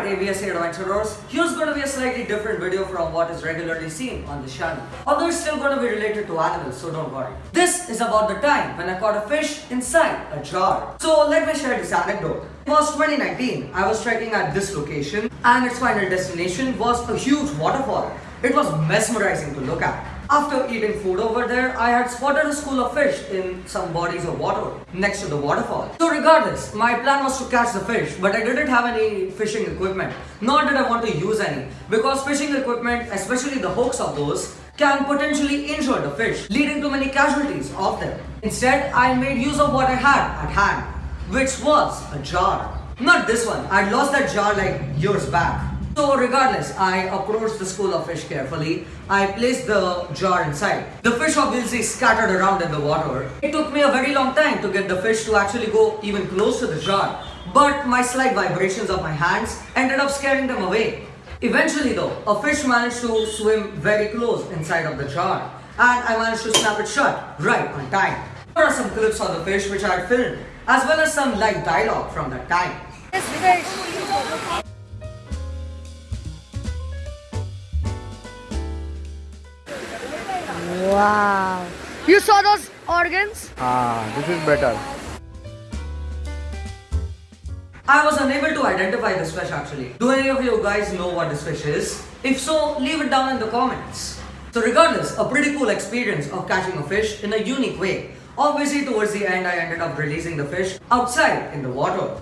at ABS Adventurers, here's going to be a slightly different video from what is regularly seen on the channel. Although it's still going to be related to animals, so don't worry. This is about the time when I caught a fish inside a jar. So let me share this anecdote. It was 2019, I was trekking at this location and its final destination was a huge waterfall. It was mesmerizing to look at. After eating food over there, I had spotted a school of fish in some bodies of water next to the waterfall. So regardless, my plan was to catch the fish, but I didn't have any fishing equipment, nor did I want to use any, because fishing equipment, especially the hooks of those, can potentially injure the fish, leading to many casualties of them. Instead, I made use of what I had at hand, which was a jar. Not this one, I'd lost that jar like years back. So regardless, I approached the school of fish carefully. I placed the jar inside. The fish obviously scattered around in the water. It took me a very long time to get the fish to actually go even close to the jar. But my slight vibrations of my hands ended up scaring them away. Eventually though, a fish managed to swim very close inside of the jar. And I managed to snap it shut right on time. There are some clips of the fish which I filmed, as well as some live dialogue from that time. This Wow. You saw those organs? Ah, this is better. I was unable to identify this fish actually. Do any of you guys know what this fish is? If so, leave it down in the comments. So regardless, a pretty cool experience of catching a fish in a unique way. Obviously towards the end I ended up releasing the fish outside in the water.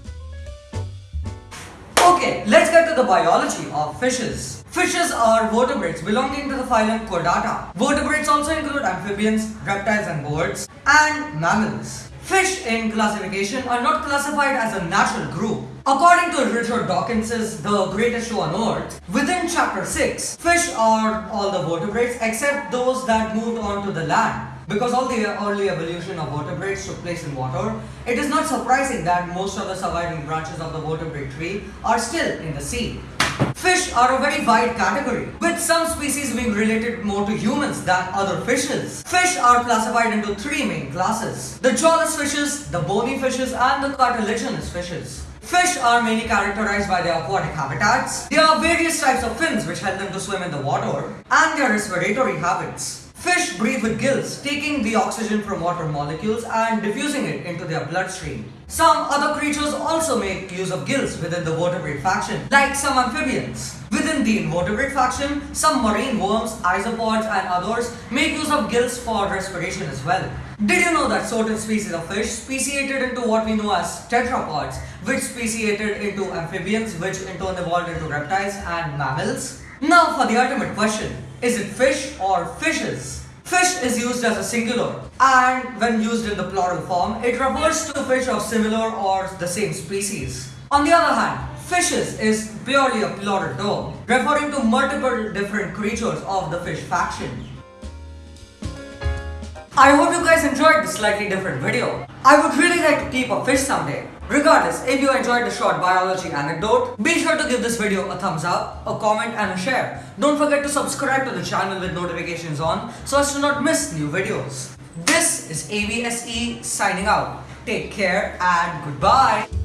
Okay, let's get to the biology of fishes. Fishes are vertebrates belonging to the phylum Chordata. Vertebrates also include amphibians, reptiles and birds, and mammals. Fish in classification are not classified as a natural group. According to Richard Dawkins's The Greatest Show on Earth, within chapter 6, fish are all the vertebrates except those that moved onto the land. Because all the early evolution of vertebrates took place in water, it is not surprising that most of the surviving branches of the vertebrate tree are still in the sea. Fish are a very wide category, with some species being related more to humans than other fishes. Fish are classified into three main classes. The jawless fishes, the bony fishes and the cartilaginous fishes. Fish are mainly characterized by their aquatic habitats. There are various types of fins which help them to swim in the water and their respiratory habits. Fish breathe with gills, taking the oxygen from water molecules and diffusing it into their bloodstream. Some other creatures also make use of gills within the vertebrate faction, like some amphibians. Within the invertebrate faction, some marine worms, isopods and others make use of gills for respiration as well. Did you know that certain species of fish speciated into what we know as tetrapods, which speciated into amphibians, which in turn evolved into reptiles and mammals? Now for the ultimate question, is it fish or fishes? Fish is used as a singular and when used in the plural form, it refers to fish of similar or the same species. On the other hand, fishes is purely a plural term, referring to multiple different creatures of the fish faction. I hope you guys enjoyed this slightly different video. I would really like to keep a fish someday. Regardless, if you enjoyed the short biology anecdote, be sure to give this video a thumbs up, a comment and a share. Don't forget to subscribe to the channel with notifications on so as to not miss new videos. This is ABSE signing out. Take care and goodbye.